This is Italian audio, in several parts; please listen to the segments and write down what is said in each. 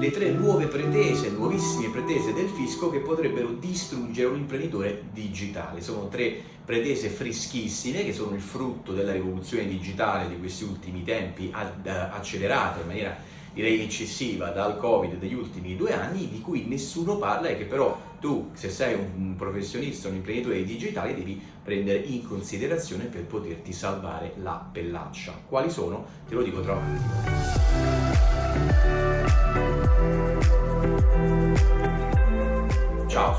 le tre nuove pretese, nuovissime pretese del fisco che potrebbero distruggere un imprenditore digitale. Sono tre pretese freschissime che sono il frutto della rivoluzione digitale di questi ultimi tempi accelerata in maniera direi eccessiva dal covid degli ultimi due anni di cui nessuno parla e che però tu se sei un professionista, un imprenditore digitale devi prendere in considerazione per poterti salvare la pellaccia. Quali sono? Te lo dico tra un attimo.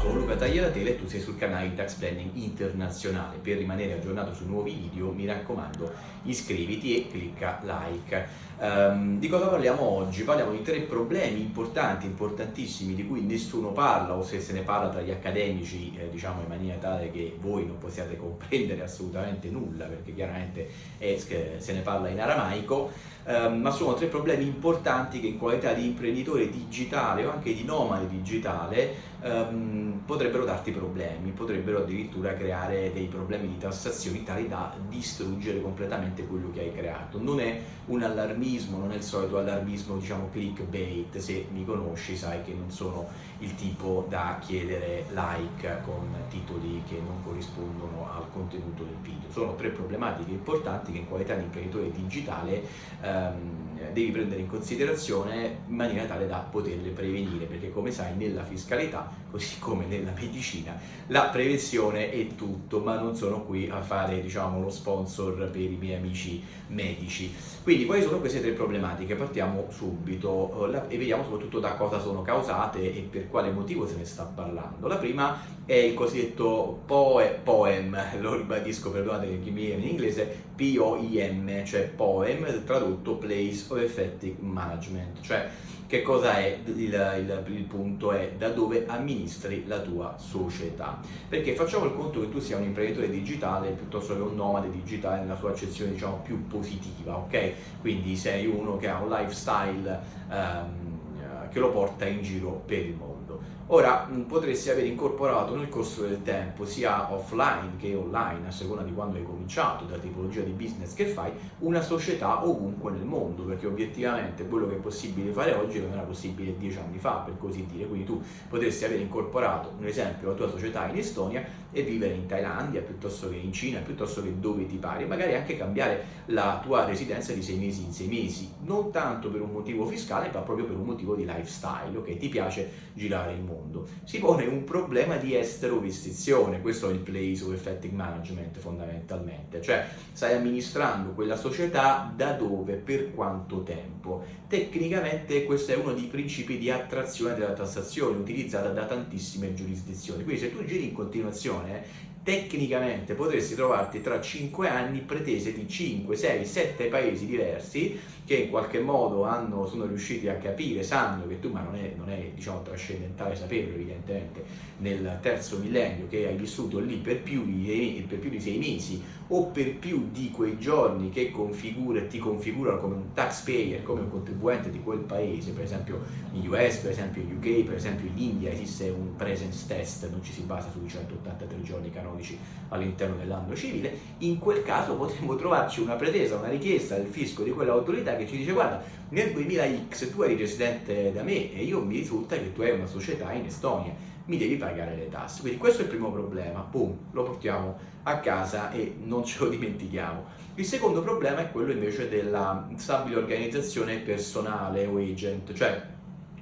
Sono Luca Tagliatele e tu sei sul canale Tax Planning Internazionale. Per rimanere aggiornato su nuovi video mi raccomando iscriviti e clicca like. Um, di cosa parliamo oggi? Parliamo di tre problemi importanti, importantissimi, di cui nessuno parla o se se ne parla tra gli accademici, eh, diciamo in maniera tale che voi non possiate comprendere assolutamente nulla, perché chiaramente è, se ne parla in aramaico, um, ma sono tre problemi importanti che in qualità di imprenditore digitale o anche di nomade digitale um, potrebbero darti problemi, potrebbero addirittura creare dei problemi di tassazione tali da distruggere completamente quello che hai creato. Non è un allarmismo, non è il solito allarmismo diciamo clickbait, se mi conosci sai che non sono il tipo da chiedere like con titoli che non corrispondono al contenuto del video. Sono tre problematiche importanti che in qualità di imprenditore digitale um, devi prendere in considerazione in maniera tale da poterle prevenire, perché come sai nella fiscalità così come nella medicina, la prevenzione è tutto, ma non sono qui a fare diciamo, lo sponsor per i miei amici medici. Quindi quali sono queste tre problematiche? Partiamo subito eh, e vediamo soprattutto da cosa sono causate e per quale motivo se ne sta parlando. La prima è il cosiddetto poem, lo ribadisco, perdonate chi mi viene in inglese, P-O-I-M, cioè poem, tradotto Place of Effective Management, cioè che cosa è il, il, il, punto? È da dove amministri la tua società. Perché facciamo il conto che tu sia un imprenditore digitale piuttosto che un nomade digitale nella sua accezione diciamo più positiva, ok? Quindi sei uno che ha un lifestyle um, che lo porta in giro per il mondo. Ora potresti aver incorporato nel corso del tempo sia offline che online, a seconda di quando hai cominciato, dalla tipologia di business che fai, una società ovunque nel mondo, perché obiettivamente quello che è possibile fare oggi non era possibile dieci anni fa, per così dire. Quindi tu potresti aver incorporato, un esempio, la tua società in Estonia e vivere in Thailandia piuttosto che in Cina, piuttosto che dove ti pari, magari anche cambiare la tua residenza di sei mesi in sei mesi, non tanto per un motivo fiscale, ma proprio per un motivo di lifestyle, ok? Ti piace girare il mondo mondo, si pone un problema di estero-vestizione, questo è il place of effective management fondamentalmente, cioè stai amministrando quella società da dove, per quanto tempo. Tecnicamente questo è uno dei principi di attrazione della tassazione utilizzata da tantissime giurisdizioni, quindi se tu giri in continuazione tecnicamente potresti trovarti tra 5 anni pretese di 5, 6, 7 paesi diversi che in qualche modo hanno, sono riusciti a capire, sanno che tu, ma non è, non è diciamo, trascendentale saperlo evidentemente, nel terzo millennio che hai vissuto lì per più di, per più di sei mesi o per più di quei giorni che configura, ti configurano come un taxpayer, come un contribuente di quel paese, per esempio in US, per esempio in UK, per esempio in India esiste un presence test, non ci si basa sui 183 giorni canonici all'interno dell'anno civile, in quel caso potremmo trovarci una pretesa, una richiesta del fisco di quell'autorità che ci dice guarda nel 2000x tu eri residente da me e io mi risulta che tu hai una società in Estonia, mi devi pagare le tasse. Quindi questo è il primo problema, boom, lo portiamo a casa e non ce lo dimentichiamo. Il secondo problema è quello invece della stabile organizzazione personale o agent, cioè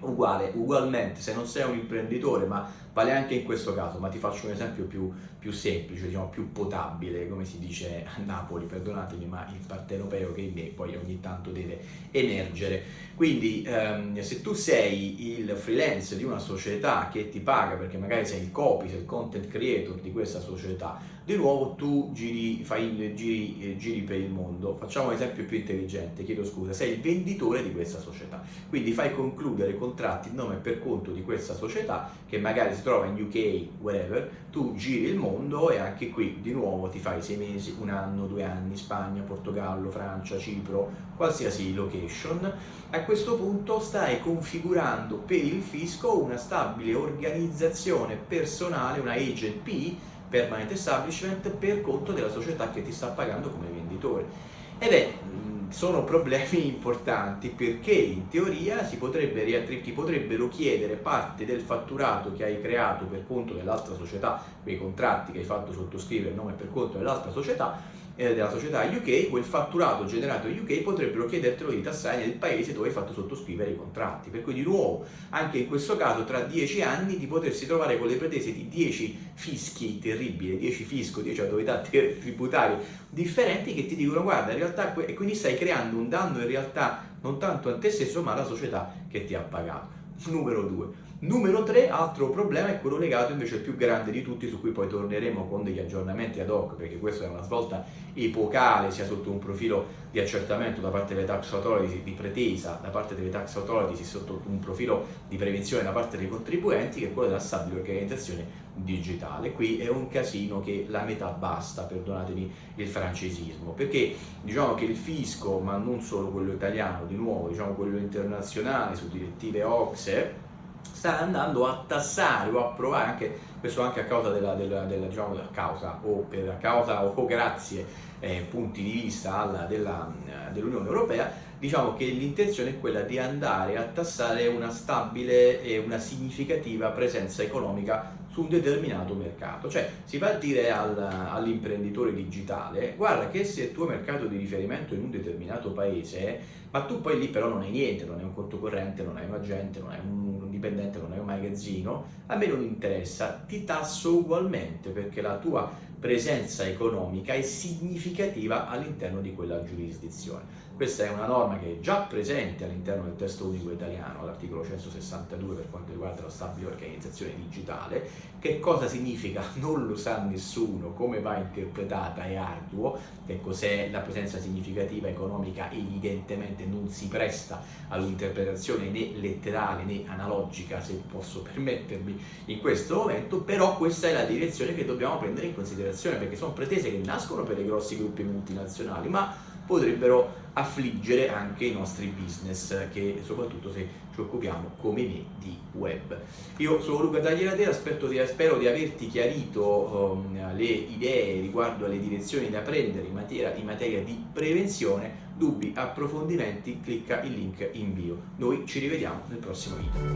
uguale, ugualmente se non sei un imprenditore ma vale anche in questo caso, ma ti faccio un esempio più, più semplice, diciamo più potabile, come si dice a Napoli, perdonatemi, ma il partenopeo che in me poi ogni tanto deve emergere. Quindi ehm, se tu sei il freelance di una società che ti paga perché magari sei il copy, sei il content creator di questa società, di nuovo tu giri, fai, giri, eh, giri per il mondo. Facciamo un esempio più intelligente, chiedo scusa, sei il venditore di questa società, quindi fai concludere contratti in nome e per conto di questa società che magari si trova in UK, whatever, tu giri il mondo e anche qui di nuovo ti fai sei mesi, un anno, due anni, Spagna, Portogallo, Francia, Cipro, qualsiasi location. A questo punto stai configurando per il fisco una stabile organizzazione personale, una agent P, permanent establishment, per conto della società che ti sta pagando come venditore. E beh, sono problemi importanti perché in teoria si potrebbe, ti potrebbero chiedere parte del fatturato che hai creato per conto dell'altra società, quei contratti che hai fatto sottoscrivere a nome per conto dell'altra società, eh, della società UK, quel fatturato generato in UK potrebbero chiedertelo di tassare nel paese dove hai fatto sottoscrivere i contratti. Per cui di nuovo, anche in questo caso, tra dieci anni di potersi trovare con le pretese di dieci fischi terribili, dieci fisco, dieci autorità tributarie differenti che ti dicono guarda in realtà e quindi stai creando un danno in realtà non tanto a te stesso ma alla società che ti ha pagato. Numero due Numero 3, altro problema è quello legato invece al più grande di tutti, su cui poi torneremo con degli aggiornamenti ad hoc, perché questa è una svolta epocale, sia sotto un profilo di accertamento da parte delle tax authorities, di pretesa da parte delle tax authorities, sia sotto un profilo di prevenzione da parte dei contribuenti, che è quello della stabile organizzazione digitale. Qui è un casino che la metà basta, perdonatemi il francesismo, perché diciamo che il fisco, ma non solo quello italiano, di nuovo, diciamo quello internazionale, su direttive OXE, sta andando a tassare o a provare anche questo anche a causa della, della, della diciamo, a causa o per causa o grazie eh, punti di vista dell'Unione Europea diciamo che l'intenzione è quella di andare a tassare una stabile e una significativa presenza economica su un determinato mercato. Cioè si va a dire al, all'imprenditore digitale, guarda che se il tuo mercato di riferimento è in un determinato paese, ma tu poi lì però non hai niente, non hai un conto corrente, non hai un agente, non hai un dipendente, non hai un magazzino, a me non interessa, ti tasso ugualmente perché la tua presenza economica è significativa all'interno di quella giurisdizione. Questa è una norma che è già presente all'interno del testo unico italiano, all'articolo 162 per quanto riguarda la stabile organizzazione digitale. Che cosa significa? Non lo sa nessuno, come va interpretata è arduo, che cos'è la presenza significativa economica evidentemente non si presta all'interpretazione né letterale né analogica, se posso permettermi, in questo momento, però questa è la direzione che dobbiamo prendere in considerazione perché sono pretese che nascono per i grossi gruppi multinazionali, ma potrebbero affliggere anche i nostri business che soprattutto se ci occupiamo come me di web. Io sono Luca Taglieratera, spero di, spero di averti chiarito um, le idee riguardo alle direzioni da prendere in materia, in materia di prevenzione, dubbi, approfondimenti, clicca il link in bio. Noi ci rivediamo nel prossimo video.